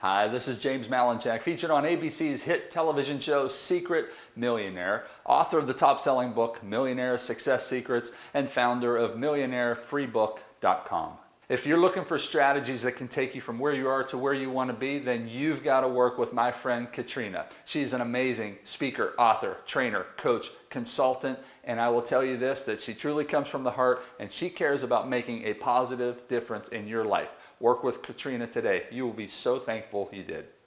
Hi, this is James Malinchak, featured on ABC's hit television show Secret Millionaire, author of the top-selling book Millionaire Success Secrets, and founder of MillionaireFreeBook.com. If you're looking for strategies that can take you from where you are to where you want to be, then you've got to work with my friend Katrina. She's an amazing speaker, author, trainer, coach, consultant, and I will tell you this, that she truly comes from the heart and she cares about making a positive difference in your life. Work with Katrina today. You will be so thankful you did.